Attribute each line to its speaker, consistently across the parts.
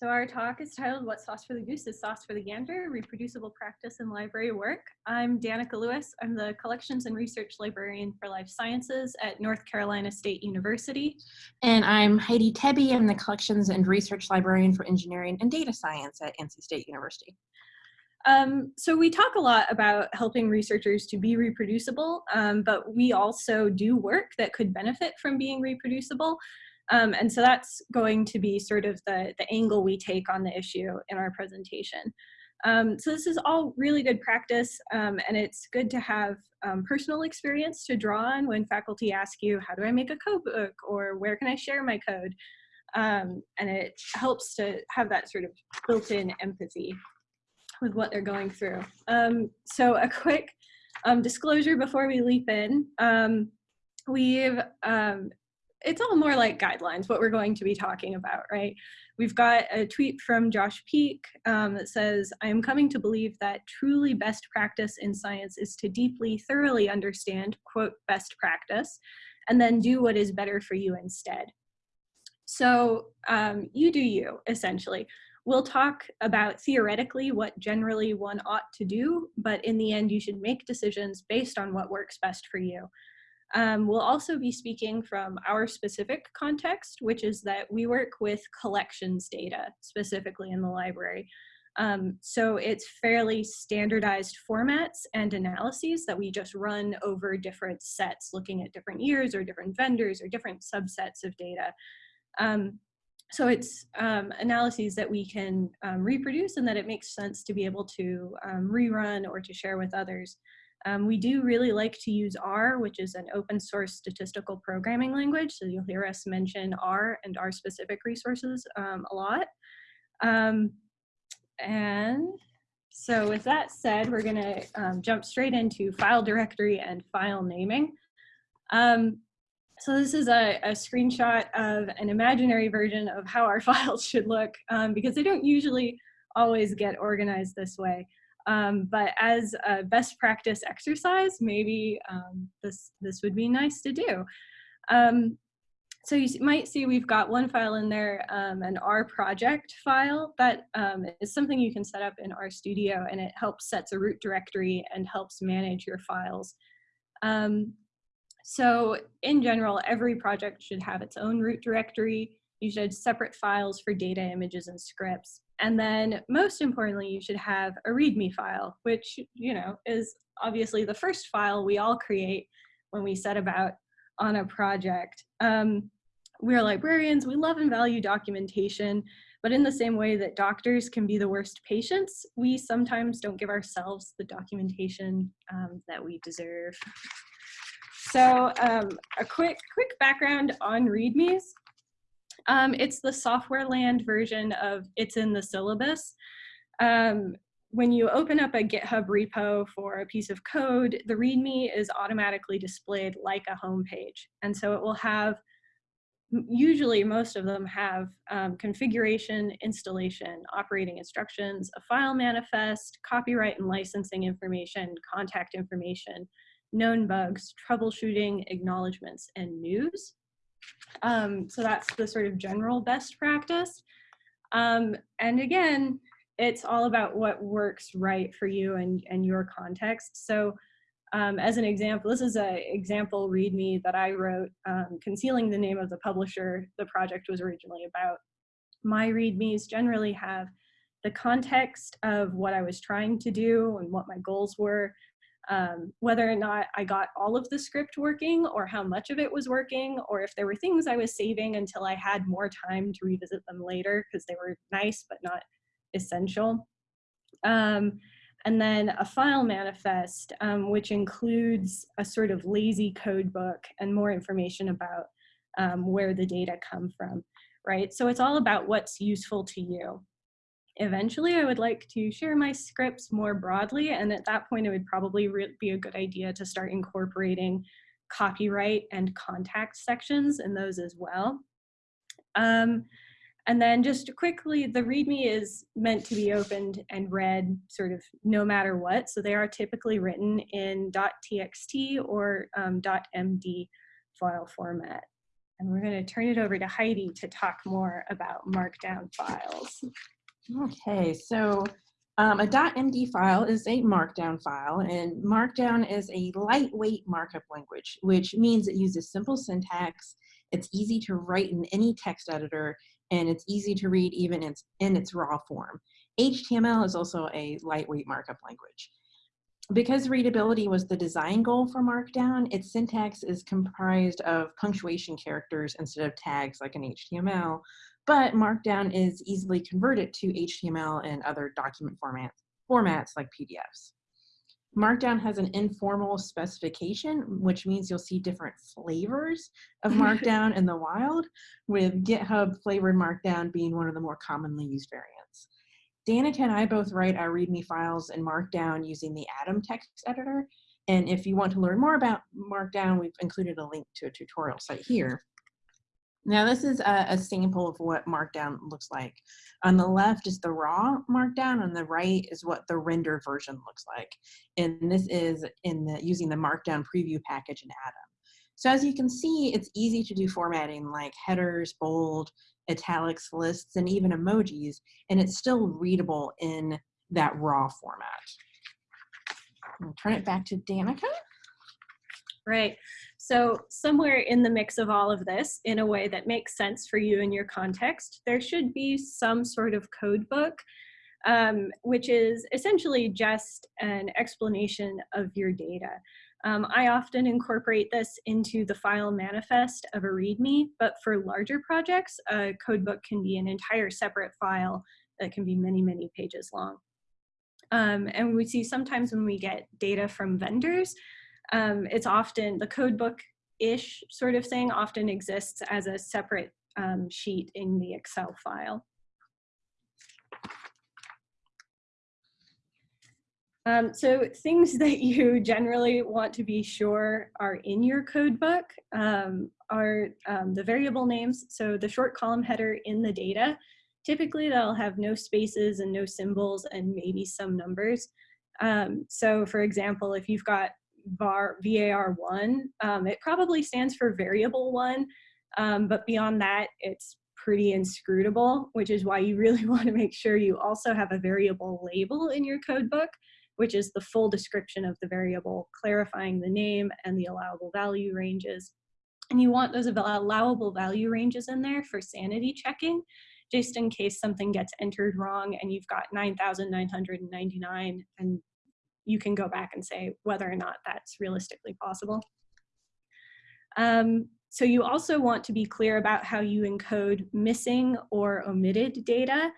Speaker 1: So our talk is titled What Sauce for the Goose is Sauce for the Gander, Reproducible Practice in Library Work. I'm Danica Lewis. I'm the Collections and Research Librarian for Life Sciences at North Carolina State University.
Speaker 2: And I'm Heidi Tebbe. I'm the Collections and Research Librarian for Engineering and Data Science at NC State University.
Speaker 1: Um, so we talk a lot about helping researchers to be reproducible, um, but we also do work that could benefit from being reproducible. Um, and so that's going to be sort of the, the angle we take on the issue in our presentation. Um, so this is all really good practice um, and it's good to have um, personal experience to draw on when faculty ask you, how do I make a code book or where can I share my code? Um, and it helps to have that sort of built-in empathy with what they're going through. Um, so a quick disclosure before we leap in. we've it's all more like guidelines, what we're going to be talking about, right? We've got a tweet from Josh Peak um, that says, I am coming to believe that truly best practice in science is to deeply, thoroughly understand, quote, best practice, and then do what is better for you instead. So um, you do you, essentially. We'll talk about theoretically what generally one ought to do, but in the end, you should make decisions based on what works best for you. Um, we'll also be speaking from our specific context, which is that we work with collections data, specifically in the library. Um, so it's fairly standardized formats and analyses that we just run over different sets, looking at different years or different vendors or different subsets of data. Um, so it's um, analyses that we can um, reproduce and that it makes sense to be able to um, rerun or to share with others. Um, we do really like to use R, which is an open source statistical programming language. So you'll hear us mention R and R specific resources um, a lot. Um, and so with that said, we're gonna um, jump straight into file directory and file naming. Um, so this is a, a, screenshot of an imaginary version of how our files should look um, because they don't usually always get organized this way. Um, but as a best practice exercise, maybe um, this, this would be nice to do. Um, so you might see we've got one file in there, um, an R project file that um, is something you can set up in R Studio, and it helps sets a root directory and helps manage your files. Um, so in general, every project should have its own root directory. You should have separate files for data, images, and scripts. And then most importantly, you should have a README file, which, you know, is obviously the first file we all create when we set about on a project. Um, we're librarians, we love and value documentation, but in the same way that doctors can be the worst patients, we sometimes don't give ourselves the documentation um, that we deserve. So um, a quick, quick background on READMEs. Um, it's the software land version of it's in the syllabus. Um, when you open up a GitHub repo for a piece of code, the README is automatically displayed like a home page. And so it will have, usually most of them have um, configuration, installation, operating instructions, a file manifest, copyright and licensing information, contact information, known bugs, troubleshooting, acknowledgements, and news. Um, so that's the sort of general best practice. Um, and again, it's all about what works right for you and, and your context. So um, as an example, this is an example README that I wrote, um, concealing the name of the publisher the project was originally about. My READMEs generally have the context of what I was trying to do and what my goals were, um, whether or not I got all of the script working or how much of it was working or if there were things I was saving until I had more time to revisit them later because they were nice but not essential. Um, and then a file manifest, um, which includes a sort of lazy code book and more information about um, where the data come from, right? So it's all about what's useful to you. Eventually, I would like to share my scripts more broadly, and at that point, it would probably be a good idea to start incorporating copyright and contact sections in those as well. Um, and then just quickly, the README is meant to be opened and read sort of no matter what. So they are typically written in .txt or um, .md file format. And we're going to turn it over to Heidi to talk more about markdown files.
Speaker 2: Okay, so um, a .md file is a markdown file, and markdown is a lightweight markup language, which means it uses simple syntax, it's easy to write in any text editor, and it's easy to read even in its, in its raw form. HTML is also a lightweight markup language. Because readability was the design goal for Markdown, its syntax is comprised of punctuation characters instead of tags like in HTML, but Markdown is easily converted to HTML and other document formats, formats like PDFs. Markdown has an informal specification, which means you'll see different flavors of Markdown in the wild, with GitHub flavored Markdown being one of the more commonly used variants. Danica and I both write our README files in Markdown using the Atom text editor. And if you want to learn more about Markdown, we've included a link to a tutorial site here. Now this is a, a, sample of what Markdown looks like. On the left is the raw Markdown, on the right is what the render version looks like. And this is in the using the Markdown preview package in Atom. So as you can see, it's easy to do formatting like headers, bold, italics, lists, and even emojis, and it's still readable in that raw format. I'll turn it back to Danica.
Speaker 1: Right. So somewhere in the mix of all of this, in a way that makes sense for you and your context, there should be some sort of code book, um, which is essentially just an explanation of your data. Um, I often incorporate this into the file manifest of a README, but for larger projects, a codebook can be an entire separate file that can be many, many pages long. Um, and we see sometimes when we get data from vendors, um, it's often the codebook-ish sort of thing often exists as a separate um, sheet in the Excel file. Um, so things that you generally want to be sure are in your code book um, are um, the variable names. So the short column header in the data, typically they'll have no spaces and no symbols and maybe some numbers. Um, so for example, if you've got var, VAR1, um, it probably stands for variable one, um, but beyond that, it's pretty inscrutable, which is why you really want to make sure you also have a variable label in your code book which is the full description of the variable, clarifying the name and the allowable value ranges. And you want those allowable value ranges in there for sanity checking, just in case something gets entered wrong and you've got 9,999 and you can go back and say whether or not that's realistically possible. Um, so you also want to be clear about how you encode missing or omitted data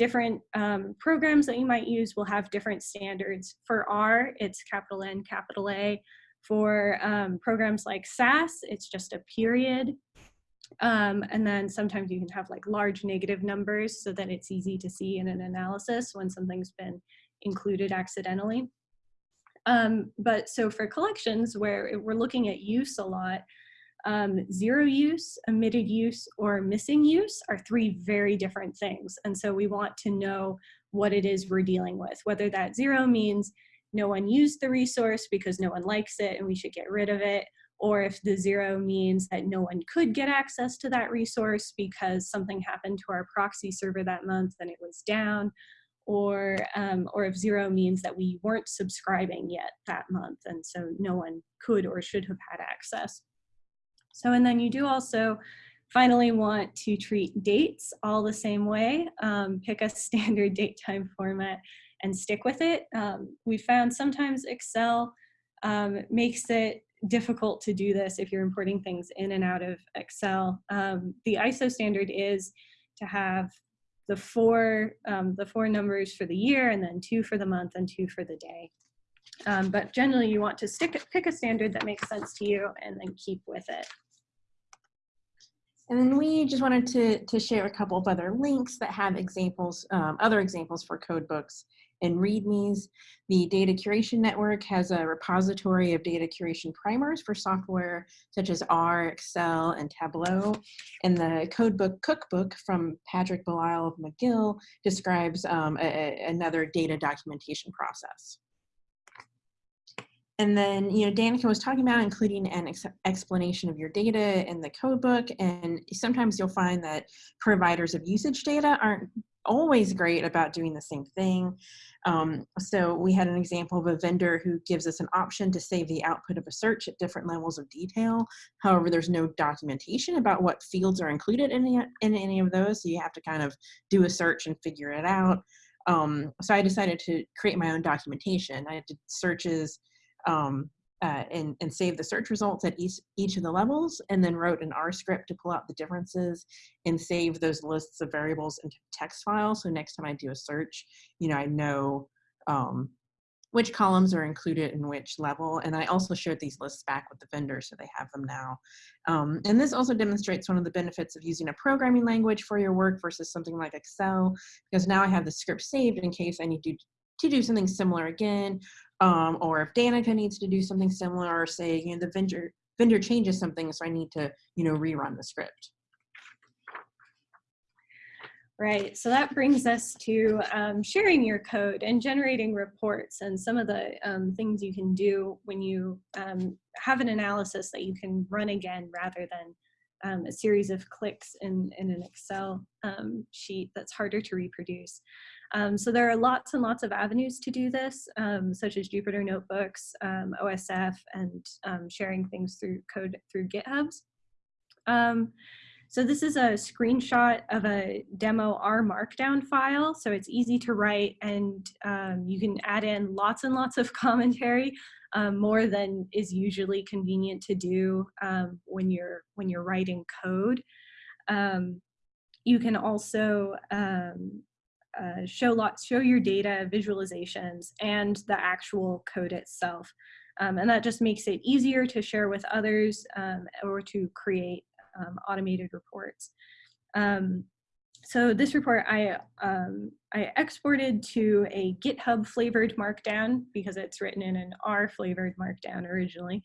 Speaker 1: different um, programs that you might use will have different standards. For R, it's capital N, capital A. For um, programs like SAS, it's just a period. Um, and then sometimes you can have like large negative numbers so that it's easy to see in an analysis when something's been included accidentally. Um, but so for collections where we're looking at use a lot, um, zero use, omitted use, or missing use are three very different things. And so we want to know what it is we're dealing with, whether that zero means no one used the resource because no one likes it and we should get rid of it, or if the zero means that no one could get access to that resource because something happened to our proxy server that month and it was down, or, um, or if zero means that we weren't subscribing yet that month and so no one could or should have had access. So, and then you do also finally want to treat dates all the same way. Um, pick a standard date time format and stick with it. Um, we found sometimes Excel um, makes it difficult to do this if you're importing things in and out of Excel. Um, the ISO standard is to have the four, um, the four numbers for the year and then two for the month and two for the day. Um, but generally you want to stick, pick a standard that makes sense to you and then keep with it.
Speaker 2: And then we just wanted to, to share a couple of other links that have examples, um, other examples for code books and READMEs. The Data Curation Network has a repository of data curation primers for software such as R, Excel, and Tableau. And the Codebook Cookbook from Patrick Belisle of McGill describes um, a, another data documentation process. And then, you know, Danica was talking about including an ex explanation of your data in the code book. And sometimes you'll find that providers of usage data aren't always great about doing the same thing. Um, so we had an example of a vendor who gives us an option to save the output of a search at different levels of detail. However, there's no documentation about what fields are included in, the, in any of those. So you have to kind of do a search and figure it out. Um, so I decided to create my own documentation. I did searches um, uh, and, and save the search results at each, each of the levels and then wrote an R script to pull out the differences and save those lists of variables into text files. So next time I do a search, you know, I know um, which columns are included in which level. And I also shared these lists back with the vendor so they have them now. Um, and this also demonstrates one of the benefits of using a programming language for your work versus something like Excel, because now I have the script saved in case I need to, to do something similar again, um, or if Danica needs to do something similar, or say, you know, the vendor, vendor changes something, so I need to, you know, rerun the script.
Speaker 1: Right, so that brings us to um, sharing your code and generating reports and some of the um, things you can do when you um, have an analysis that you can run again rather than um, a series of clicks in, in an Excel um, sheet that's harder to reproduce. Um, so there are lots and lots of avenues to do this, such as Jupyter Notebooks, OSF, and sharing things through code through GitHubs. So this is a screenshot of a demo R markdown file. So it's easy to write and um, you can add in lots and lots of commentary, um, more than is usually convenient to do um, when, you're, when you're writing code. Um, you can also um, uh, show lots, show your data, visualizations, and the actual code itself. Um, and that just makes it easier to share with others or to create um, automated reports. Um, so this report I, um, I exported to a GitHub flavored markdown because it's written in an R flavored markdown originally.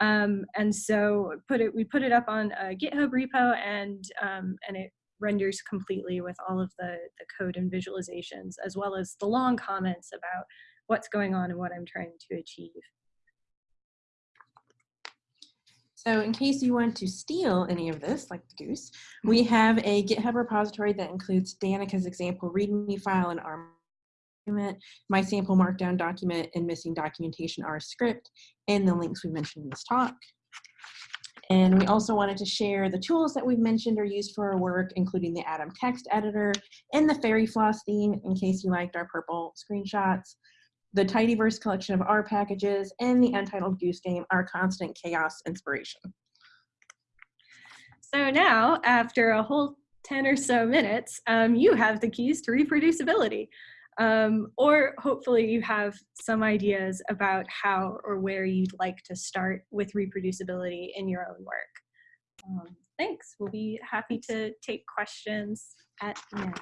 Speaker 1: Um, and so put it, we put it up on a GitHub repo and, um, and it renders completely with all of the, the code and visualizations as well as the long comments about what's going on and what I'm trying to achieve.
Speaker 2: So in case you want to steal any of this, like the goose, we have a GitHub repository that includes Danica's example README file and R document, my sample markdown document, and missing documentation R script, and the links we mentioned in this talk. And we also wanted to share the tools that we've mentioned are used for our work, including the Atom text editor and the fairy floss theme, in case you liked our purple screenshots the Tidyverse collection of R packages, and the Untitled Goose Game are constant chaos inspiration.
Speaker 1: So now, after a whole 10 or so minutes, um, you have the keys to reproducibility. Um, or hopefully you have some ideas about how or where you'd like to start with reproducibility in your own work. Um, thanks. We'll be happy to take questions at the end.